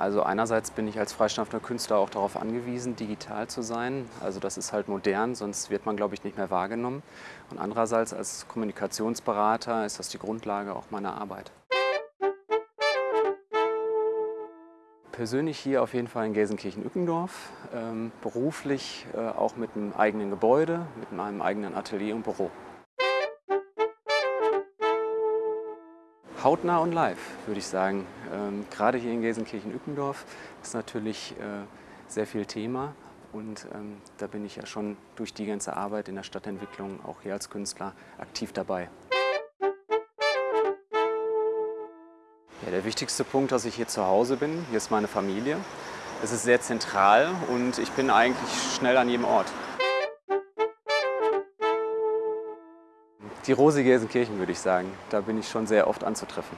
Also einerseits bin ich als freischaffender Künstler auch darauf angewiesen, digital zu sein. Also das ist halt modern, sonst wird man, glaube ich, nicht mehr wahrgenommen. Und andererseits als Kommunikationsberater ist das die Grundlage auch meiner Arbeit. Persönlich hier auf jeden Fall in Gelsenkirchen-Ückendorf, ähm, beruflich äh, auch mit einem eigenen Gebäude, mit meinem eigenen Atelier und Büro. Hautnah und live, würde ich sagen. Ähm, gerade hier in Gelsenkirchen-Ückendorf ist natürlich äh, sehr viel Thema und ähm, da bin ich ja schon durch die ganze Arbeit in der Stadtentwicklung auch hier als Künstler aktiv dabei. Ja, der wichtigste Punkt, dass ich hier zu Hause bin, hier ist meine Familie. Es ist sehr zentral und ich bin eigentlich schnell an jedem Ort. Die Rose Gelsenkirchen würde ich sagen, da bin ich schon sehr oft anzutreffen.